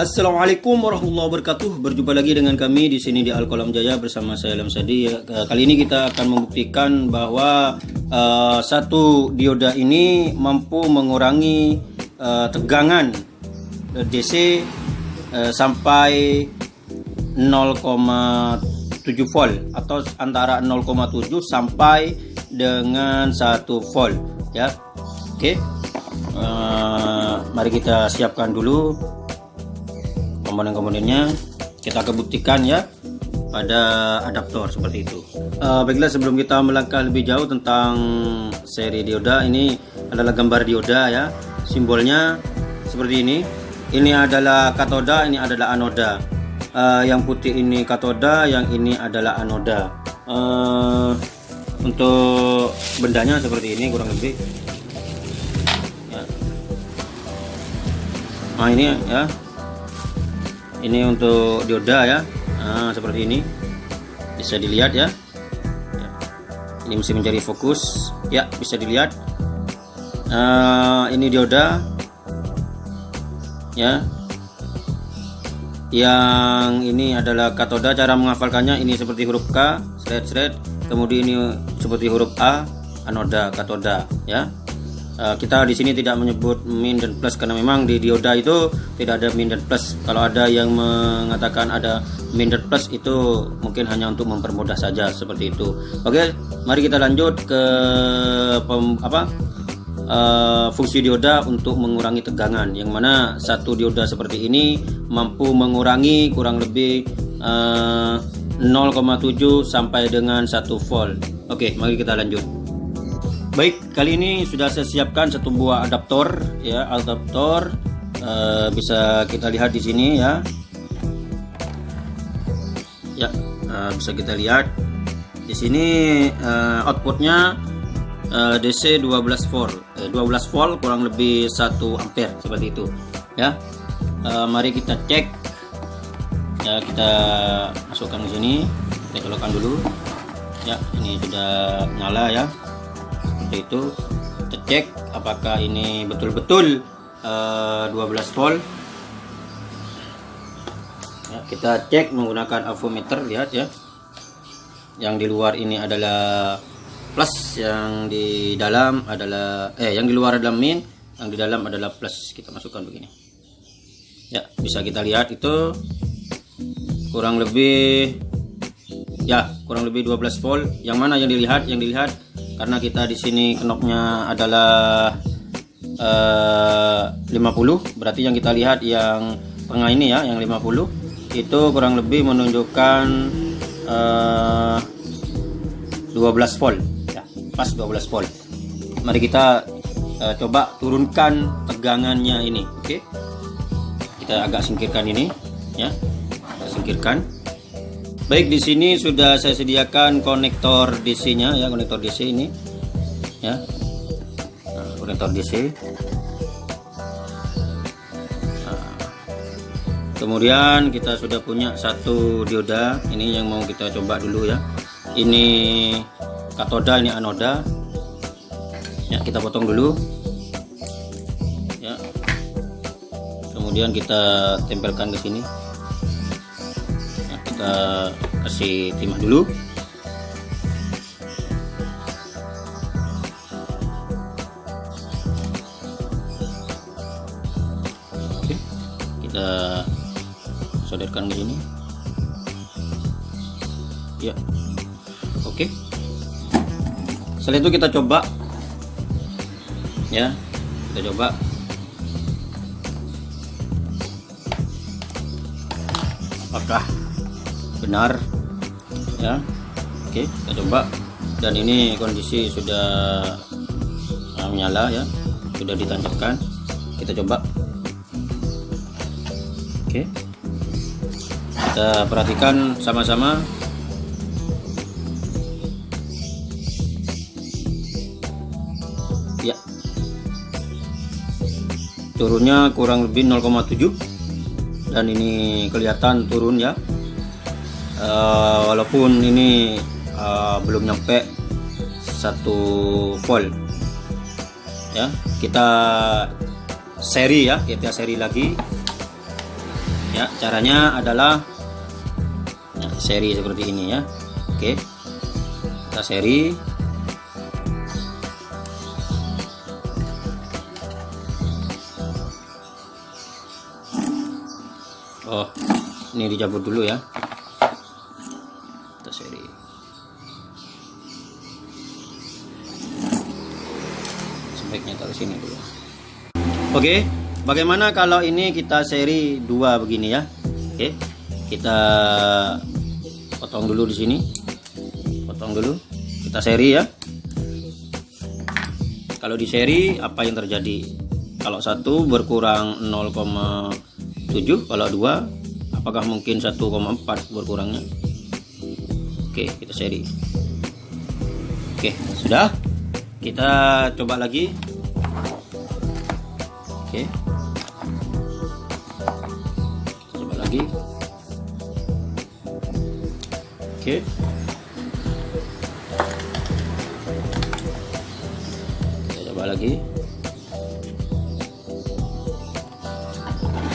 Assalamualaikum warahmatullahi wabarakatuh. Berjumpa lagi dengan kami di sini di Alkolam Jaya bersama saya Lam Sadi. Ya, kali ini kita akan membuktikan bahwa uh, satu dioda ini mampu mengurangi uh, tegangan DC uh, sampai 0,7 volt atau antara 0,7 sampai dengan 1 volt ya. Oke. Uh, mari kita siapkan dulu komponen-komponennya kita kebuktikan ya pada adaptor seperti itu. Uh, baiklah sebelum kita melangkah lebih jauh tentang seri dioda ini adalah gambar dioda ya. Simbolnya seperti ini. Ini adalah katoda ini adalah anoda. Uh, yang putih ini katoda yang ini adalah anoda. Uh, untuk bendanya seperti ini kurang lebih. Ya. nah ini ya ini untuk dioda ya. Nah, seperti ini. Bisa dilihat ya. ini mesti mencari fokus. Ya bisa dilihat. Nah, ini dioda. Ya. Yang ini adalah katoda. Cara menghafalkannya ini seperti huruf K seret seret kemudian ini seperti huruf A anoda katoda. Ya Eh, kita di sini tidak menyebut min dan plus karena memang di dioda itu tidak ada min dan plus. Kalau ada yang mengatakan ada min dan plus itu mungkin hanya untuk mempermudah saja seperti itu. Oke, mari kita lanjut ke pem, apa? Uh, fungsi dioda untuk mengurangi tegangan yang mana satu dioda seperti ini mampu mengurangi kurang lebih uh, eh, 0,7 sampai dengan 1 volt. Oke, mari kita lanjut. Baik, kali ini sudah saya siapkan satu buah adaptor ya, adaptor uh, bisa kita lihat di sini ya. Ya, uh, bisa kita lihat di sini uh, outputnya uh, DC 12 volt, eh, 12 volt kurang lebih 1 ampere seperti itu ya. Uh, mari kita cek ya kita masukkan ke sini kita colokkan dulu ya ini sudah nyala ya seperti itu kita cek apakah ini betul-betul uh, 12 volt. Ya, kita cek menggunakan avometer lihat ya. Yang di luar ini adalah plus yang di dalam adalah eh yang di luar adalah min yang di dalam adalah plus. Kita masukkan begini. Ya bisa kita lihat itu kurang lebih ya kurang lebih 12 volt. Yang mana yang dilihat? Yang dilihat karena kita di sini knopnya adalah eh, uh, 50 berarti yang kita lihat yang tengah ini ya yang 50 itu kurang lebih menunjukkan uh, eh, 12 volt. Ya pas 12 volt. Mari kita uh, coba turunkan tegangannya ini oke? Okay? kita agak singkirkan ini ya. Kita singkirkan Baik di sini sudah saya sediakan konektor DC-nya ya konektor DC ini ya nah, konektor DC. Nah, kemudian kita sudah punya satu dioda ini yang mau kita coba dulu ya. Ini katoda ini anoda. Ya kita potong dulu. Ya. Kemudian kita tempelkan ke sini kita kasih timah dulu. Oke kita solderkan ke sini. Ya oke. Setelah itu kita coba. Ya kita coba. Apakah benar. Ya. Oke kita coba. Dan ini kondisi sudah uh, menyala ya. Sudah ditancapkan kita coba. Oke. Kita perhatikan sama-sama. Ya. Turunnya kurang lebih 0,7 dan ini kelihatan turun ya uh, walaupun ini uh, belum nyampe satu volt. Ya kita seri ya kita seri lagi. Ya caranya adalah ya, seri seperti ini ya. Oke kita seri. Oh ini dicabut dulu ya seri. Sebaiknya taruh sini dulu. Oke bagaimana kalau ini kita seri dua begini ya? Oke kita potong dulu di sini. Potong dulu. Kita seri ya. Kalau di seri apa yang terjadi? Kalau satu berkurang 0,7 kalau dua apakah mungkin 1,4 berkurangnya oke kita seri oke sudah. Kita coba lagi. Oke. Coba lagi. Oke. Kita coba lagi.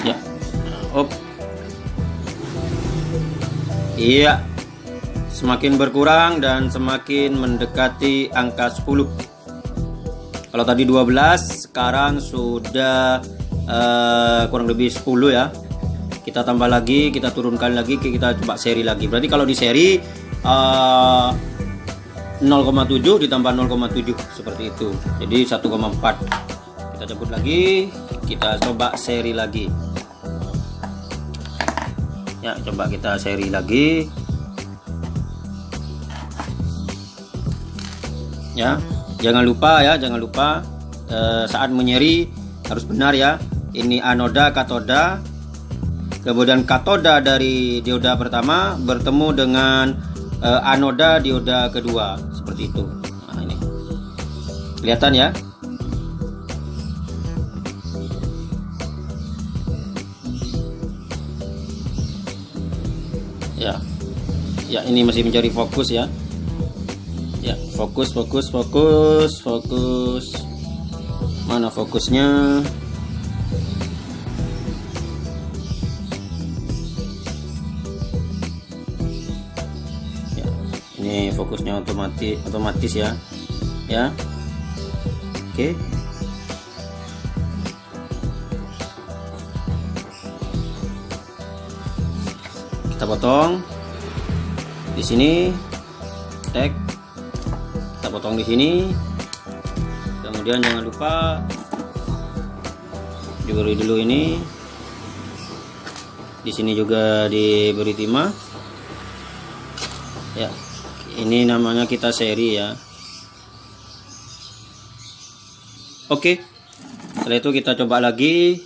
Ya. Op. Iya semakin berkurang dan semakin mendekati angka 10 kalau tadi 12 sekarang sudah uh, kurang lebih 10 ya. Kita tambah lagi kita turunkan lagi kita coba seri lagi. Berarti kalau di seri uh, 0,7 ditambah 0,7 seperti itu. Jadi 1,4 kita cabut lagi kita coba seri lagi. Ya coba kita seri lagi ya jangan lupa ya jangan lupa eh, saat menyeri harus benar ya ini anoda katoda. Kemudian katoda dari dioda pertama bertemu dengan eh, anoda dioda kedua seperti itu. Nah ini. Kelihatan ya? Ya. Ya ini masih mencari fokus ya fokus fokus fokus fokus. Mana fokusnya? Ya ini fokusnya otomatis otomatis ya. Ya. Oke. Kita potong. Di sini tek potong di sini. Kemudian jangan lupa diberi dulu ini. Di sini juga diberi timah. Ya ini namanya kita seri ya. Oke setelah itu kita coba lagi.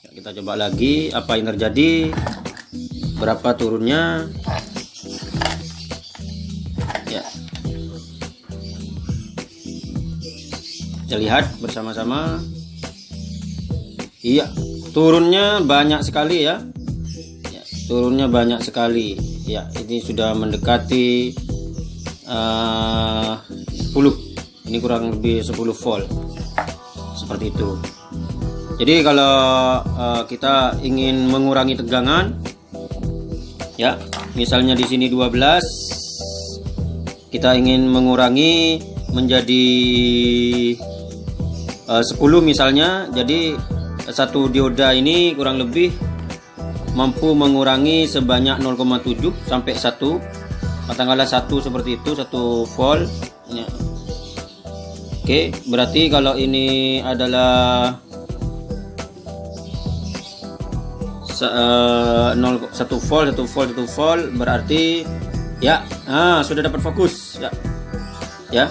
Ya, kita coba lagi apa yang terjadi berapa turunnya kita lihat bersama-sama. Iya turunnya banyak sekali ya. Ya, turunnya banyak sekali. Ya ini sudah mendekati uh, 10 ini kurang lebih 10 volt. Seperti itu. Jadi kalau uh, kita ingin mengurangi tegangan ya misalnya di sini 12 kita ingin mengurangi menjadi uh, 10 misalnya. Jadi satu dioda ini kurang lebih mampu mengurangi sebanyak 0,7 sampai 1 katakanlah satu seperti itu satu volt. Ya. Oke berarti kalau ini adalah uh, 0, 1 volt 1 volt 1 volt berarti ya ah sudah dapat fokus ya. Ya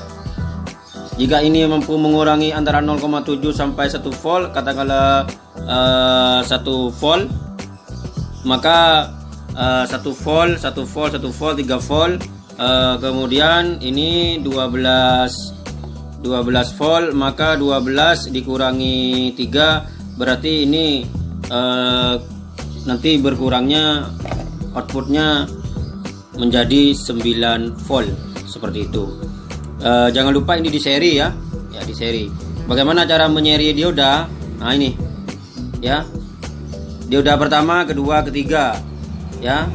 jika ini mampu mengurangi antara 0,7 sampai 1 volt katakanlah uh, 1 volt maka uh, 1 volt 1 volt 1 volt 3 volt uh, kemudian ini 12 12 volt maka 12 dikurangi 3 berarti ini uh, nanti berkurangnya outputnya menjadi 9 volt seperti itu uh, jangan lupa ini di seri ya. Ya di seri. Bagaimana cara menyeri? Dioda nah ini. Ya. Dioda pertama kedua ketiga. Ya.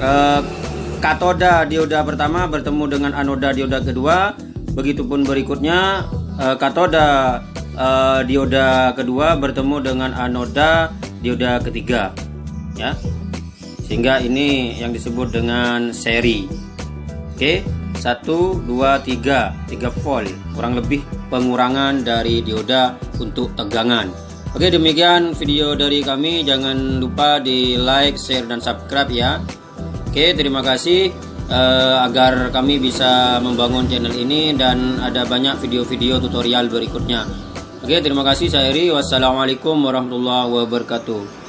Eh, katoda dioda pertama bertemu dengan anoda dioda kedua. Begitupun berikutnya eh, katoda eh, dioda kedua bertemu dengan anoda dioda ketiga. Ya. Sehingga ini yang disebut dengan seri. Oke 1 2 3 3 volt kurang lebih pengurangan dari dioda untuk tegangan. Oke demikian video dari kami. Jangan lupa di like share dan subscribe ya. Oke terima kasih uh, agar kami bisa membangun channel ini dan ada banyak video-video tutorial berikutnya. Oke terima kasih saya Eri wassalamualaikum warahmatullahi wabarakatuh